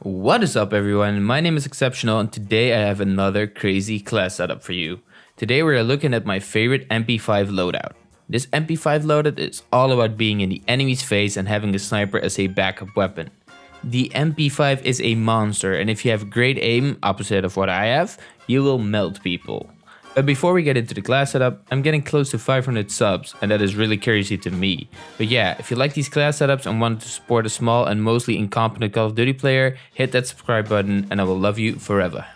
What is up everyone, my name is Exceptional and today I have another crazy class setup for you. Today we are looking at my favorite MP5 loadout. This MP5 loadout is all about being in the enemy's face and having a sniper as a backup weapon. The MP5 is a monster and if you have great aim, opposite of what I have, you will melt people. But before we get into the class setup, I'm getting close to 500 subs and that is really crazy to me. But yeah, if you like these class setups and want to support a small and mostly incompetent Call of Duty player, hit that subscribe button and I will love you forever.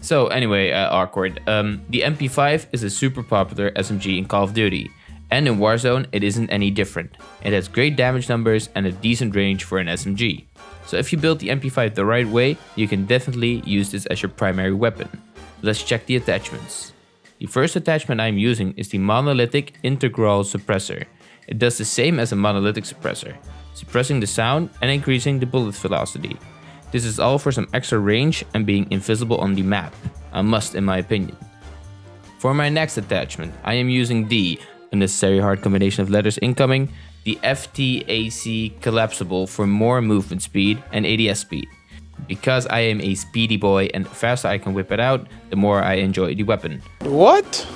So anyway, uh, awkward. Um, the MP5 is a super popular SMG in Call of Duty. And in Warzone, it isn't any different. It has great damage numbers and a decent range for an SMG. So if you build the MP5 the right way, you can definitely use this as your primary weapon. Let's check the attachments. The first attachment I'm using is the monolithic integral suppressor. It does the same as a monolithic suppressor, suppressing the sound and increasing the bullet velocity. This is all for some extra range and being invisible on the map, a must in my opinion. For my next attachment, I am using the, unnecessary hard combination of letters incoming, the FTAC collapsible for more movement speed and ADS speed. Because I am a speedy boy and the faster I can whip it out, the more I enjoy the weapon. What?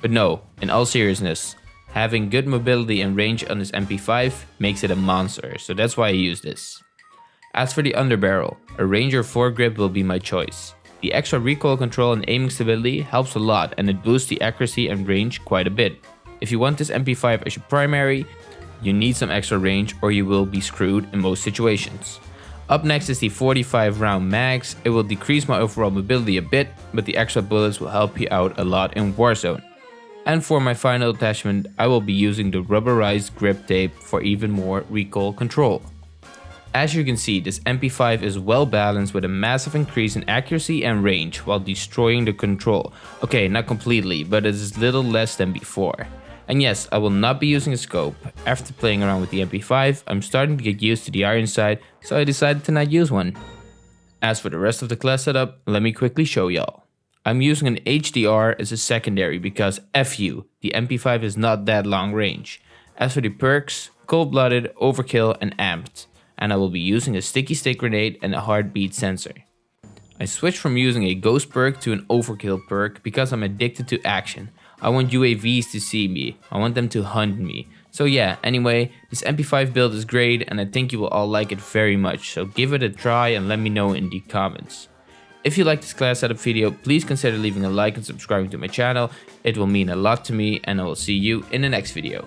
But no, in all seriousness, having good mobility and range on this MP5 makes it a monster, so that's why I use this. As for the underbarrel, a Ranger foregrip will be my choice. The extra recoil control and aiming stability helps a lot and it boosts the accuracy and range quite a bit. If you want this MP5 as your primary, you need some extra range or you will be screwed in most situations. Up next is the 45 round mags. It will decrease my overall mobility a bit, but the extra bullets will help you out a lot in Warzone. And for my final attachment, I will be using the rubberized grip tape for even more recoil control. As you can see, this MP5 is well balanced with a massive increase in accuracy and range while destroying the control. Okay, not completely, but it is little less than before. And yes, I will not be using a scope. After playing around with the MP5, I'm starting to get used to the iron sight, so I decided to not use one. As for the rest of the class setup, let me quickly show y'all. I'm using an HDR as a secondary because F you, the MP5 is not that long range. As for the perks, cold-blooded, overkill and amped, and I will be using a sticky stick grenade and a heartbeat sensor. I switched from using a ghost perk to an overkill perk because I'm addicted to action, I want UAVs to see me. I want them to hunt me. So yeah, anyway, this MP5 build is great and I think you will all like it very much. So give it a try and let me know in the comments. If you like this class setup video, please consider leaving a like and subscribing to my channel. It will mean a lot to me and I will see you in the next video.